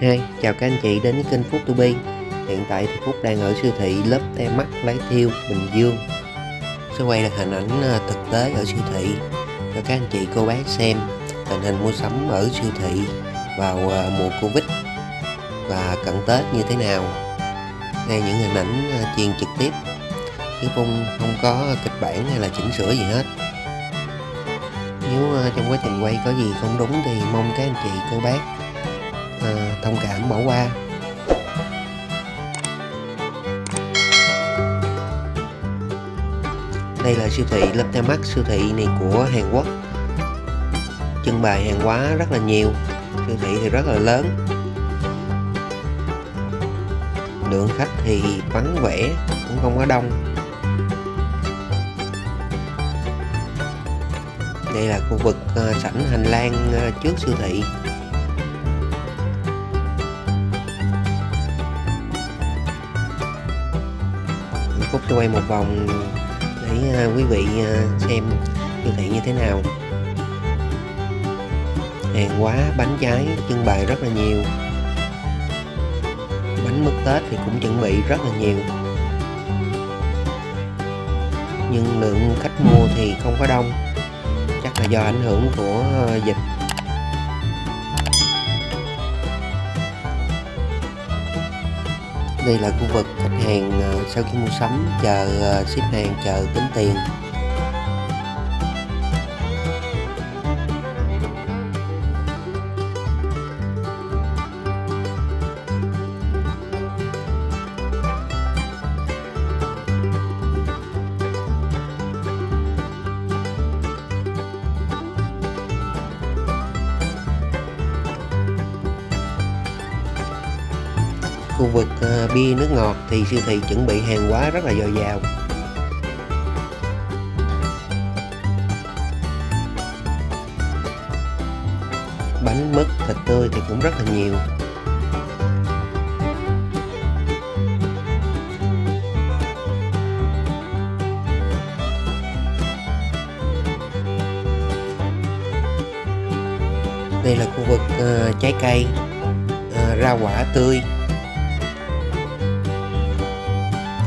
Hey, chào các anh chị đến với kênh Phúc To Be. Hiện tại thì Phúc đang ở siêu thị lớp te mắt Lái Thiêu, Bình Dương. Sẽ quay là hình ảnh à, thực tế ở siêu thị. Cho các anh chị cô bác xem tình hình mua sắm ở siêu thị vào à, mùa Covid và cận Tết như thế nào. Đây những hình ảnh à, truyền trực tiếp. Chứ không, không có kịch bản hay là chỉnh sửa gì hết. Nếu trong quá trình quay có gì không đúng thì mong các anh chị cô bác à, thông cảm bỏ qua. Đây là siêu thị Lotte siêu thị này của Hàn Quốc. Trưng bày hàng hóa rất là nhiều siêu thị thì rất là lớn. Lượng khách thì vắng vẻ cũng không có đông. Đây là khu vực ờ, sảnh hành lang ờ, trước siêu thị. Phúc sẽ quay một vòng. Để ờ, quý vị ờ, xem siêu thị như thế nào. Hàng hóa, bánh trái, trưng bày rất là nhiều. Bánh mứt tết thì cũng chuẩn bị rất là nhiều. Nhưng lượng khách mua thì không có đông. Chắc là do ảnh hưởng của ờ, dịch. Đây là khu vực khách hàng ờ, sau khi mua sắm, chờ ờ, ship hàng, chờ tính tiền. Khu vực ờ, bia nước ngọt thì siêu thị chuẩn bị hàng hóa rất là dồi dào. Bánh mứt thịt tươi thì cũng rất là nhiều. Đây là khu vực uh, trái cây uh, rau quả tươi.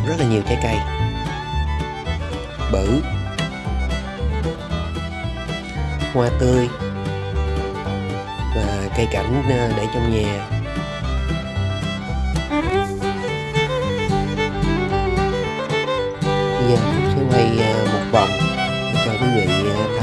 Rất là nhiều trái cây. Bự. Hoa tươi. Và cây cảnh ờ, để trong nhà. Bây giờ mình sẽ quay ờ, một vòng để cho quý vị thấy